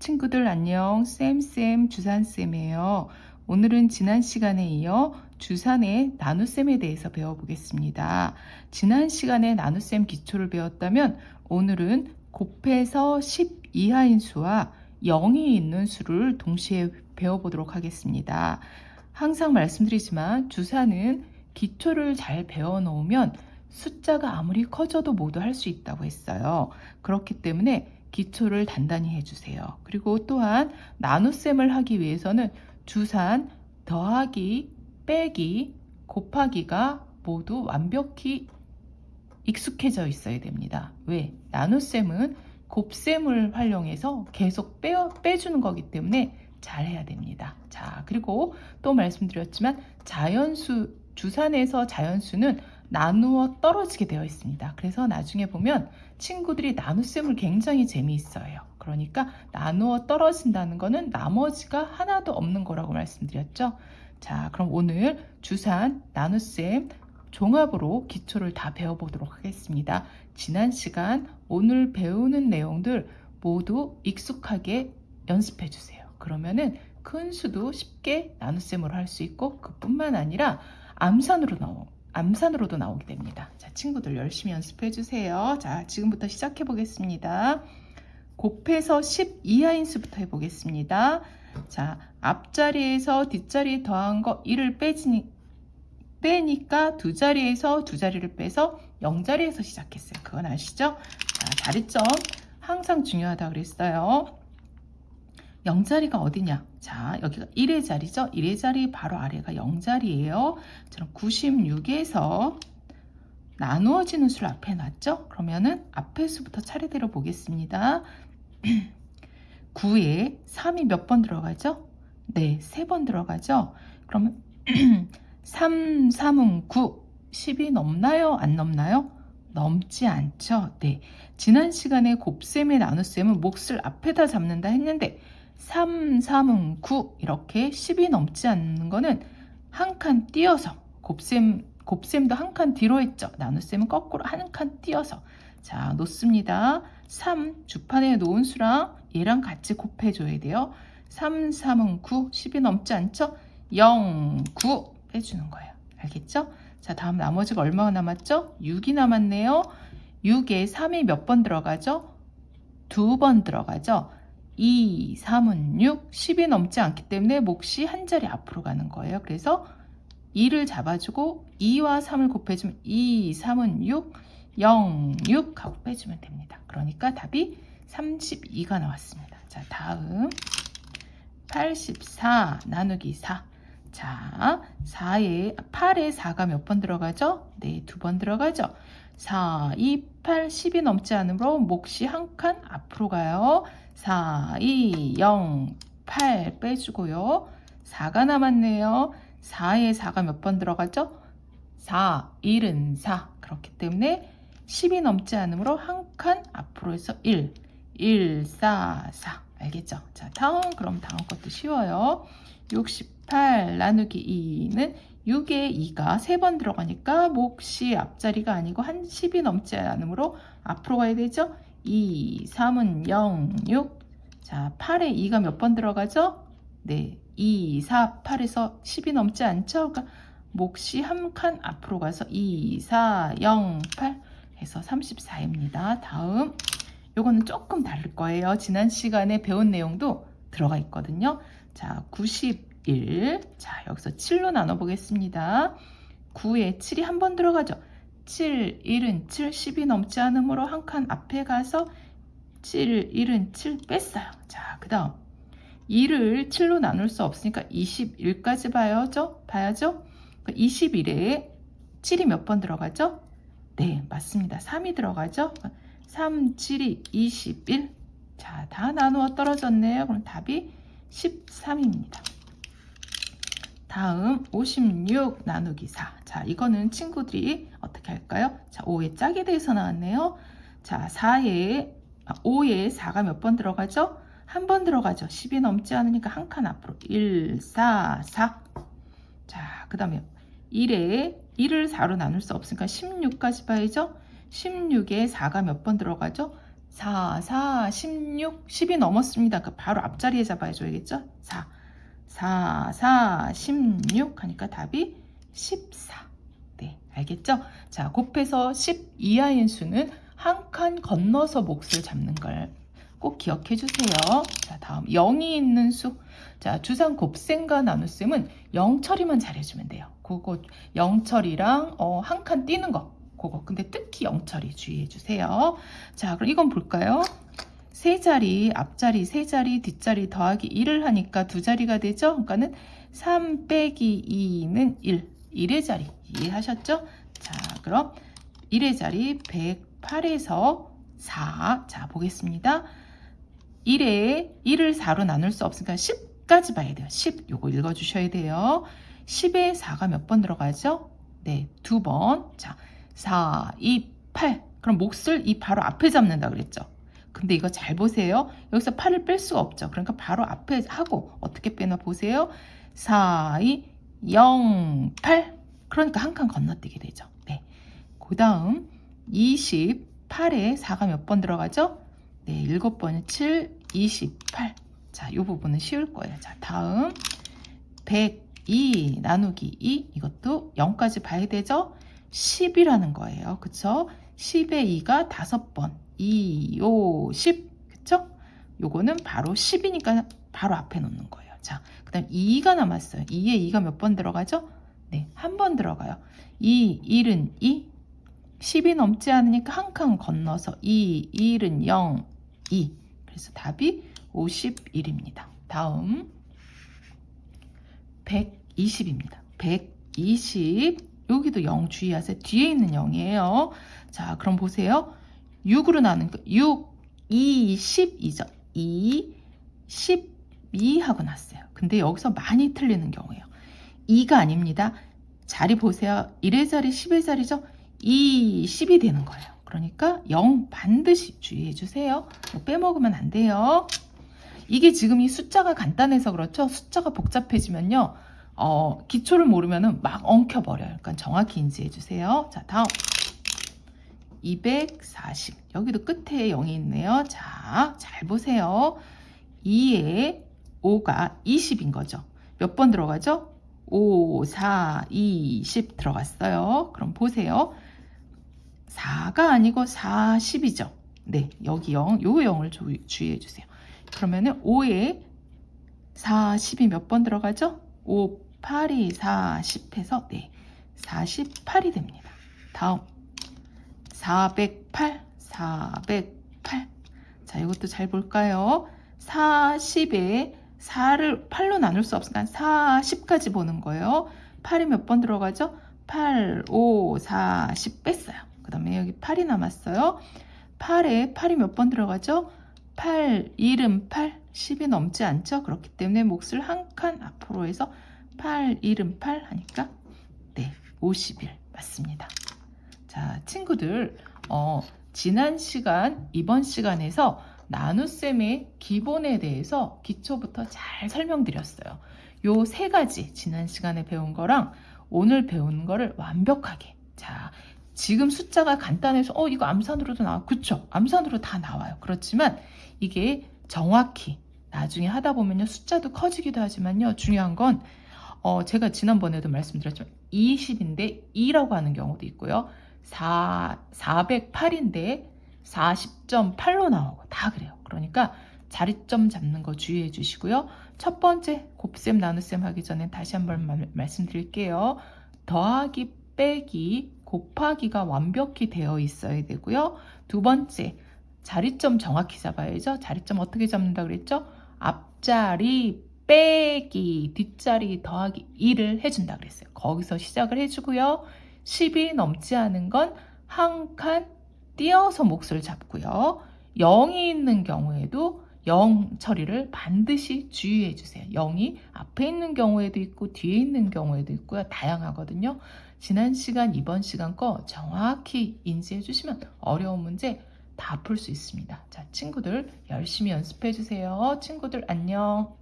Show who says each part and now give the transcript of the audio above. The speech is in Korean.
Speaker 1: 친구들 안녕 쌤쌤 주산쌤이에요. 오늘은 지난 시간에 이어 주산의 나눗셈에 대해서 배워보겠습니다. 지난 시간에 나눗셈 기초를 배웠다면 오늘은 곱해서 10 이하인 수와 0이 있는 수를 동시에 배워보도록 하겠습니다. 항상 말씀드리지만 주산은 기초를 잘 배워 놓으면 숫자가 아무리 커져도 모두 할 수 있다고 했어요. 그렇기 때문에 기초를 단단히 해주세요. 그리고 또한 나눗셈을 하기 위해서는 주산, 더하기, 빼기, 곱하기가 모두 완벽히 익숙해져 있어야 됩니다. 왜? 나눗셈은 곱셈을 활용해서 계속 빼어, 빼주는 거기 때문에 잘 해야 됩니다. 자, 그리고 또 말씀드렸지만 자연수, 주산에서 자연수는 나누어 떨어지게 되어 있습니다. 그래서 나중에 보면 친구들이 나눗셈을 굉장히 재미있어요. 그러니까 나누어 떨어진다는 것은 나머지가 하나도 없는 거라고 말씀드렸죠. 자, 그럼 오늘 주산, 나눗셈, 종합으로 기초를 다 배워보도록 하겠습니다. 지난 시간 오늘 배우는 내용들 모두 익숙하게 연습해 주세요. 그러면은 큰 수도 쉽게 나눗셈으로 할 수 있고 그뿐만 아니라 암산으로 나오, 암산으로도 나오게 됩니다. 자, 친구들 열심히 연습해 주세요. 자, 지금부터 시작해 보겠습니다. 곱해서 10 이하인 수부터 해보겠습니다. 자, 앞자리에서 뒷자리에 더한 거 1을 빼지니, 빼니까 두 자리에서 두 자리를 빼서 0자리에서 시작했어요. 그건 아시죠? 자, 자리점 항상 중요하다 그랬어요. 0자리가 어디냐? 자, 여기가 1의 자리죠? 1의 자리 바로 아래가 0자리예요. 저는 96에서 나누어지는 수를 앞에 놨죠? 그러면은 앞에 수부터 차례대로 보겠습니다. 9에 3이 몇 번 들어가죠? 네, 3번 들어가죠? 그러면 3, 3은 9, 10이 넘나요? 안 넘나요? 넘지 않죠? 네. 지난 시간에 곱셈의 나눗셈은 몫을 앞에다 잡는다 했는데 3, 3은 9 이렇게 10이 넘지 않는 거는 한 칸 띄어서 곱셈, 곱셈도 한 칸 뒤로 했죠. 나눗셈은 거꾸로 한 칸 띄어서 자 놓습니다. 3 주판에 놓은 수랑 얘랑 같이 곱해줘야 돼요. 3, 3은 9, 10이 넘지 않죠? 0, 9 빼주는 거예요. 알겠죠? 자 다음 나머지가 얼마가 남았죠? 6이 남았네요. 6에 3이 몇 번 들어가죠? 두 번 들어가죠? 2, 3은 6, 10이 넘지 않기 때문에 몫이 한 자리 앞으로 가는 거예요. 그래서 2를 잡아주고 2와 3을 곱해주면 2, 3은 6, 0, 6 하고 빼주면 됩니다. 그러니까 답이 32가 나왔습니다. 자, 다음 84 나누기 4. 자, 4에 8에 4가 몇 번 들어가죠? 네, 두 번 들어가죠. 4, 2, 8, 10이 넘지 않으므로 몫이 한 칸 앞으로 가요. 4, 2, 0, 8 빼주고요. 4가 남았네요. 4에 4가 몇 번 들어가죠? 4, 1은 4. 그렇기 때문에 10이 넘지 않으므로 한 칸 앞으로 해서 1, 1, 4, 4. 알겠죠? 자, 다음, 그럼 다음 것도 쉬워요. 68 나누기 2는 6에 2가 3번 들어가니까 몫이 앞자리가 아니고 한 10이 넘지 않으므로 앞으로 가야 되죠? 2, 3은 0, 6. 자, 8에 2가 몇 번 들어가죠? 네, 2, 4, 8에서 10이 넘지 않죠? 그러니까 몫이 한 칸 앞으로 가서 2, 4, 0, 8 해서 34입니다. 다음, 요거는 조금 다를 거예요. 지난 시간에 배운 내용도 들어가 있거든요. 자, 91. 자, 여기서 7로 나눠보겠습니다. 9에 7이 한 번 들어가죠. 7, 1은 7, 10이 넘지 않으므로 한 칸 앞에 가서 7, 1은 7 뺐어요. 자, 그 다음 2를 7로 나눌 수 없으니까 21까지 봐야죠. 봐야죠. 21에 그러니까 7이 몇 번 들어가죠? 네, 맞습니다. 3이 들어가죠. 3, 7이 21. 자, 다 나누어 떨어졌네요. 그럼 답이 13입니다. 다음 56 나누기 4. 자, 이거는 친구들이 어떻게 할까요? 자, 5의 짝에 대해서 나왔네요. 자, 4에 5에 4가 몇 번 들어가죠? 한 번 들어가죠. 10이 넘지 않으니까 한 칸 앞으로 1, 4, 4. 자, 그 다음에 1에 1을 4로 나눌 수 없으니까 16까지 봐야죠. 16에 4가 몇 번 들어가죠? 4, 4, 16, 10이 넘었습니다. 그 바로 앞자리에 잡아줘야겠죠? 4, 4, 4, 16 하니까 답이 14. 네, 알겠죠? 자, 곱해서 10 이하인 수는 한 칸 건너서 몫을 잡는 걸 꼭 기억해 주세요. 자, 다음 0이 있는 수. 자, 주상 곱셈과 나눗셈은 0 처리만 잘해주면 돼요. 그거 0 처리랑 어, 한칸 띄는 거. 그거. 근데 특히 0 처리 주의해 주세요. 자, 그럼 이건 볼까요? 세 자리, 앞자리 세 자리, 뒷자리 더하기 1을 하니까 두 자리가 되죠? 그러니까는 3 빼기 2는 1. 1의 자리 이해하셨죠? 자, 그럼 1의 자리 108에서 4. 자, 보겠습니다. 1에 1을 4로 나눌 수 없으니까 10까지 봐야 돼요. 10. 요거 읽어 주셔야 돼요. 10에 4가 몇 번 들어가죠? 네, 두 번. 자, 4, 2, 8. 그럼 몫을 이 바로 앞에 잡는다 그랬죠? 근데 이거 잘 보세요. 여기서 8을 뺄 수가 없죠. 그러니까 바로 앞에 하고 어떻게 빼나 보세요. 4, 2, 0, 8. 그러니까 한 칸 건너뛰게 되죠. 네. 그 다음 28에 4가 몇 번 들어가죠? 네, 7번은 7, 28. 자, 이 부분은 쉬울 거예요. 자, 다음 102 나누기 2 이것도 0까지 봐야 되죠? 10이라는 거예요. 그쵸? 10의 2가 5번 2, 5, 10 그쵸? 요거는 바로 10이니까 바로 앞에 놓는 거예요. 자, 그 다음 2가 남았어요. 2에 2가 몇 번 들어가죠? 네, 한 번 들어가요. 2, 1은 2, 10이 넘지 않으니까 한 칸 건너서 2, 1은 0, 2. 그래서 답이 51입니다. 다음 120입니다. 120 여기도 0 주의하세요. 뒤에 있는 0이에요. 자, 그럼 보세요. 6으로 나눈 거 6, 2, 10이죠. 2, 12 하고 났어요. 근데 여기서 많이 틀리는 경우예요. 2가 아닙니다. 자리 보세요. 1의 자리, 10의 자리죠. 2, 10이 되는 거예요. 그러니까 0 반드시 주의해 주세요. 뭐 빼먹으면 안 돼요. 이게 지금 이 숫자가 간단해서 그렇죠. 숫자가 복잡해지면요. 어, 기초를 모르면 막 엉켜버려요. 그러니까 정확히 인지해 주세요. 자, 다음. 240. 여기도 끝에 0이 있네요. 자, 잘 보세요. 2에 5가 20인 거죠. 몇 번 들어가죠? 5, 4, 2, 10 들어갔어요. 그럼 보세요. 4가 아니고 40이죠. 네, 여기 0, 요 0을 주, 주의해 주세요. 그러면은 5에 40이 몇 번 들어가죠? 5, 8이 40 해서 네, 48이 됩니다. 다음 408, 408. 자, 이것도 잘 볼까요? 40에 4를 8로 나눌 수 없으니까 40까지 보는 거예요. 8이 몇 번 들어가죠? 8, 5, 4, 10 뺐어요. 그 다음에 여기 8이 남았어요. 8에 8이 몇 번 들어가죠? 8, 1은 8, 10이 넘지 않죠? 그렇기 때문에 몫을 한 칸 앞으로 해서 8, 1은 8 하니까 네, 51 맞습니다. 자, 친구들 어, 지난 시간, 이번 시간에서 나눗셈의 기본에 대해서 기초부터 잘 설명드렸어요. 요 세 가지 지난 시간에 배운 거랑 오늘 배운 거를 완벽하게. 자 지금 숫자가 간단해서 어 이거 암산으로도 나와. 그쵸? 암산으로 다 나와요. 그렇지만 이게 정확히 나중에 하다 보면요 숫자도 커지기도 하지만요 중요한 건 어, 제가 지난번에도 말씀드렸지만 20인데 2라고 하는 경우도 있고요 4, 408인데 40.8로 나오고 다 그래요. 그러니까 자리점 잡는 거 주의해 주시고요. 첫 번째 곱셈 나눗셈 하기 전에 다시 한번 말, 말씀드릴게요. 더하기 빼기 곱하기가 완벽히 되어 있어야 되고요. 두 번째 자리점 정확히 잡아야죠. 자리점 어떻게 잡는다 그랬죠? 앞자리 빼기 뒷자리 더하기 2를 해준다 그랬어요. 거기서 시작을 해주고요. 10이 넘지 않은 건 한 칸 띄어서 몫을 잡고요. 0이 있는 경우에도 0 처리를 반드시 주의해 주세요. 0이 앞에 있는 경우에도 있고 뒤에 있는 경우에도 있고요. 다양하거든요. 지난 시간, 이번 시간 거 정확히 인지해 주시면 어려운 문제 다 풀 수 있습니다. 자, 친구들 열심히 연습해 주세요. 친구들 안녕.